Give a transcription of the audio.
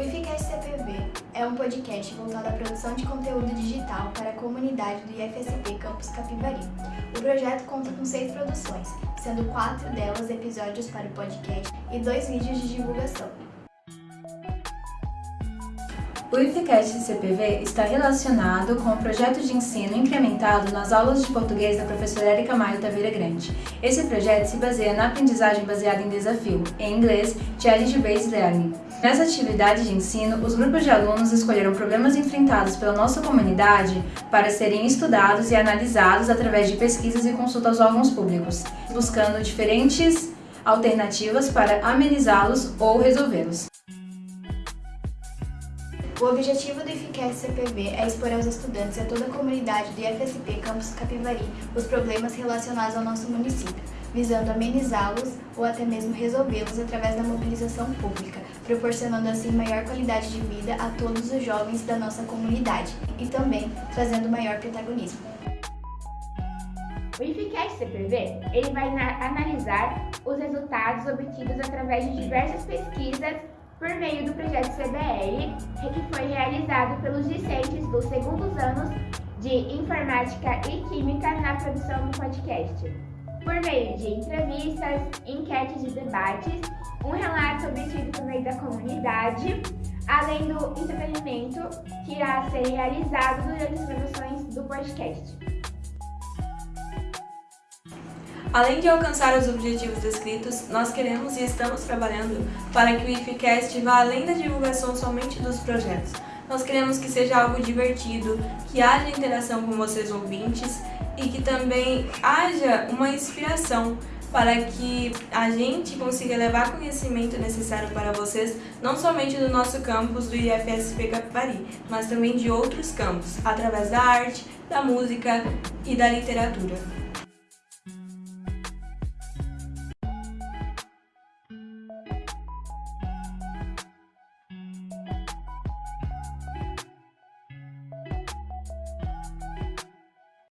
IFCast CPV é um podcast voltado à produção de conteúdo digital para a comunidade do IFSP Campus Capivari. O projeto conta com seis produções, sendo quatro delas episódios para o podcast e dois vídeos de divulgação. O IFCast CPV está relacionado com o projeto de ensino incrementado nas aulas de português da professora Erika Maio Taveira Grande. Esse projeto se baseia na aprendizagem baseada em desafio, em inglês Challenge Based Learning. Nessa atividade de ensino, os grupos de alunos escolheram problemas enfrentados pela nossa comunidade para serem estudados e analisados através de pesquisas e consulta aos órgãos públicos, buscando diferentes alternativas para amenizá-los ou resolvê-los. O objetivo do IFCast CPV é expor aos estudantes e a toda a comunidade do IFSP Campus Capivari os problemas relacionados ao nosso município, visando amenizá-los ou até mesmo resolvê-los através da mobilização pública, proporcionando assim maior qualidade de vida a todos os jovens da nossa comunidade e também trazendo maior protagonismo. O IFCast CPV ele vai analisar os resultados obtidos através de diversas pesquisas por meio do projeto CBL, que foi realizado pelos discentes dos segundos anos de Informática e Química na produção do podcast. Por meio de entrevistas, enquetes e debates, um relato obtido por meio da comunidade, além do entretenimento que irá ser realizado durante as produções do podcast. Além de alcançar os objetivos descritos, nós queremos e estamos trabalhando para que o IFCast vá além da divulgação somente dos projetos. Nós queremos que seja algo divertido, que haja interação com vocês ouvintes e que também haja uma inspiração para que a gente consiga levar conhecimento necessário para vocês, não somente do nosso campus do IFSP Capivari, mas também de outros campos, através da arte, da música e da literatura.